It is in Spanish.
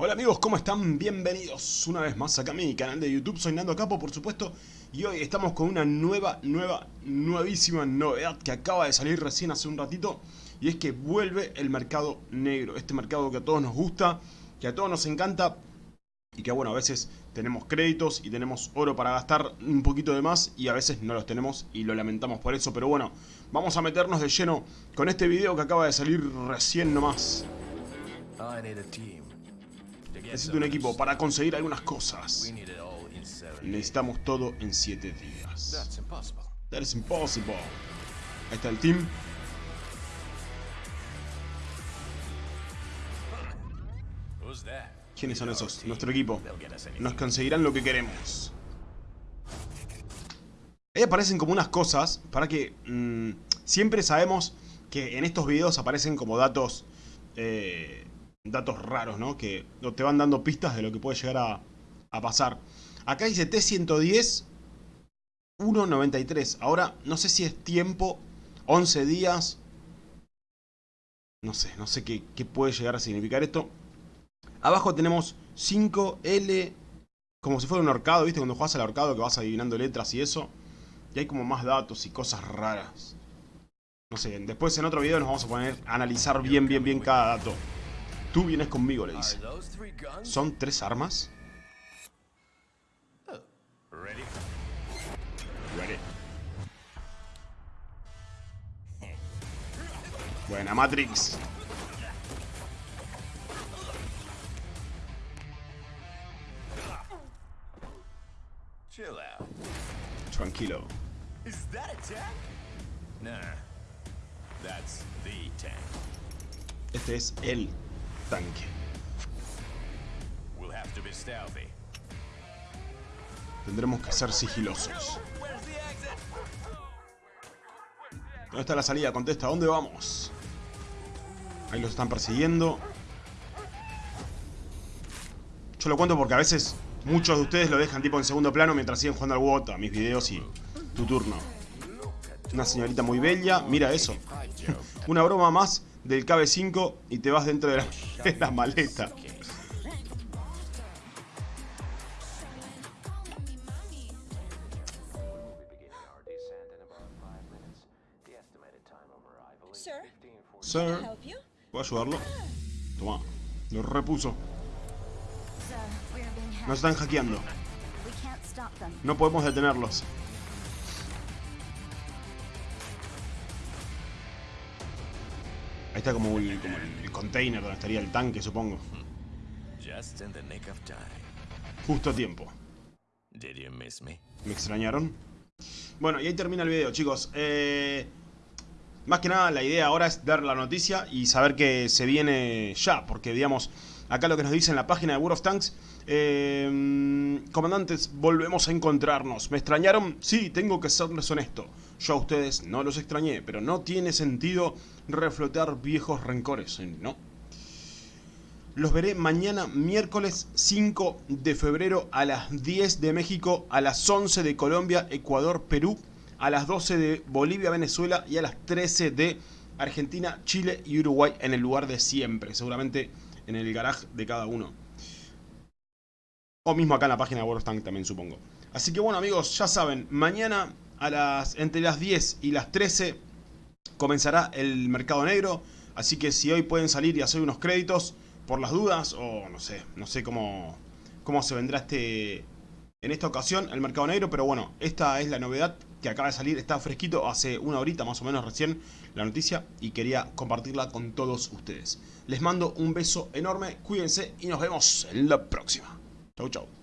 Hola amigos, ¿cómo están? Bienvenidos una vez más acá a mi canal de YouTube, soy Nando Capo por supuesto Y hoy estamos con una nueva, nueva, nuevísima novedad que acaba de salir recién hace un ratito Y es que vuelve el mercado negro, este mercado que a todos nos gusta, que a todos nos encanta Y que bueno, a veces tenemos créditos y tenemos oro para gastar un poquito de más Y a veces no los tenemos y lo lamentamos por eso. Pero bueno, vamos a meternos de lleno con este video que acaba de salir recién nomás Necesito un equipo para conseguir algunas cosas. Necesitamos todo en 7 días. That is impossible. Ahí está el team. ¿Quiénes son esos? Nuestro equipo. Nos conseguirán lo que queremos. Ahí aparecen como unas cosas para que... Mm, siempre sabemos que en estos videos aparecen como datos... Eh, datos raros, ¿no? Que te van dando pistas de lo que puede llegar a, pasar. Acá dice T110 1.93. Ahora, no sé si es tiempo, 11 días. No sé, no sé qué, puede llegar a significar esto. Abajo tenemos 5L, como si fuera un horcado, ¿viste? Cuando juegas al horcado que vas adivinando letras y eso. Y hay como más datos y cosas raras. No sé, después en otro video nos vamos a poner a analizar bien, bien, bien cada dato. Tú vienes conmigo, le dice. ¿Son tres armas? Ready. Buena, Matrix. Tranquilo. Este es el tanque. Tendremos que ser sigilosos. ¿Dónde está la salida? Contesta, ¿dónde vamos? Ahí los están persiguiendo. Yo lo cuento porque a veces muchos de ustedes lo dejan tipo en segundo plano mientras siguen jugando al WOT a mis videos y tu turno. Una señorita muy bella, mira eso. Una broma más del KB5 y te vas dentro de la, maleta. Sir, ¿puedo ayudarlo? Toma, lo repuso. Nos están hackeando. No podemos detenerlos. Está como el, container donde estaría el tanque, supongo. Justo a tiempo. ¿Me extrañaron? Bueno, y ahí termina el video, chicos. Eh, más que nada, la idea ahora es dar la noticia y saber que se viene ya. Porque, digamos, acá lo que nos dice en la página de World of Tanks... Eh, comandantes, volvemos a encontrarnos. ¿Me extrañaron? Sí, tengo que serles honesto. Yo a ustedes no los extrañé, pero no tiene sentido reflotar viejos rencores, ¿no? Los veré mañana miércoles 5 de febrero a las 10 de México, a las 11 de Colombia, Ecuador, Perú, a las 12 de Bolivia, Venezuela y a las 13 de Argentina, Chile y Uruguay en el lugar de siempre, seguramente en el garage de cada uno. O mismo acá en la página de World of Tank también supongo. Así que bueno amigos, ya saben, mañana a las, entre las 10 y las 13 comenzará el mercado negro. Así que si hoy pueden salir y hacer unos créditos por las dudas, o no sé, no sé cómo, cómo se vendrá este en esta ocasión el mercado negro. Pero bueno, esta es la novedad que acaba de salir, está fresquito, hace una horita más o menos recién la noticia y quería compartirla con todos ustedes. Les mando un beso enorme, cuídense y nos vemos en la próxima. Chau chau.